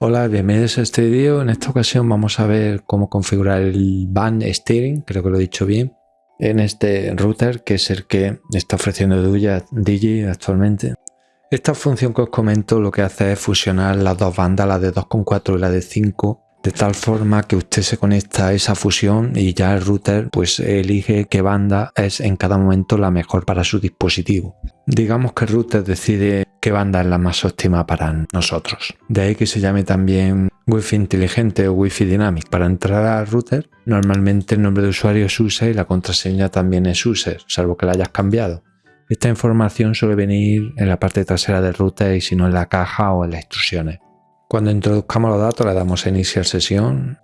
Hola, bienvenidos a este vídeo. En esta ocasión vamos a ver cómo configurar el band steering, creo que lo he dicho bien, en este router que es el que está ofreciendo Digi actualmente. Esta función que os comento lo que hace es fusionar las dos bandas, la de 2.4 y la de 5, de tal forma que usted se conecta a esa fusión y ya el router pues elige qué banda es en cada momento la mejor para su dispositivo. Digamos que el router decide qué banda es la más óptima para nosotros. De ahí que se llame también Wi-Fi inteligente o Wi-Fi dynamic. Para entrar al router normalmente el nombre de usuario es user y la contraseña también es user, salvo que la hayas cambiado. Esta información suele venir en la parte trasera del router y si no en la caja o en las instrucciones. Cuando introduzcamos los datos le damos a iniciar sesión.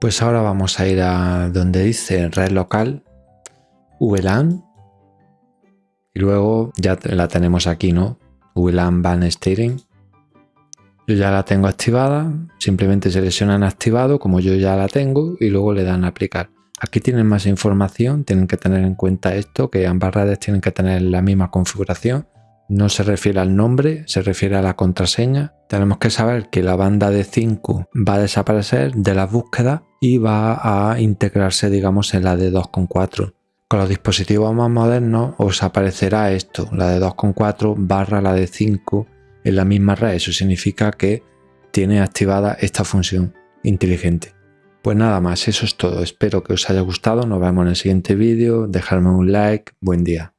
Pues ahora vamos a ir a donde dice red local, VLAN. Y luego ya la tenemos aquí, ¿no? VLAN Van Steering. Yo ya la tengo activada, simplemente seleccionan activado como yo ya la tengo y luego le dan a aplicar. Aquí tienen más información, tienen que tener en cuenta esto, que ambas redes tienen que tener la misma configuración no se refiere al nombre, se refiere a la contraseña. Tenemos que saber que la banda de 5 va a desaparecer de las búsquedas y va a integrarse, digamos, en la de 2.4. Con los dispositivos más modernos os aparecerá esto, la de 2.4 barra la de 5 en la misma red. Eso significa que tiene activada esta función inteligente. Pues nada más, eso es todo. Espero que os haya gustado. Nos vemos en el siguiente vídeo. Dejadme un like. Buen día.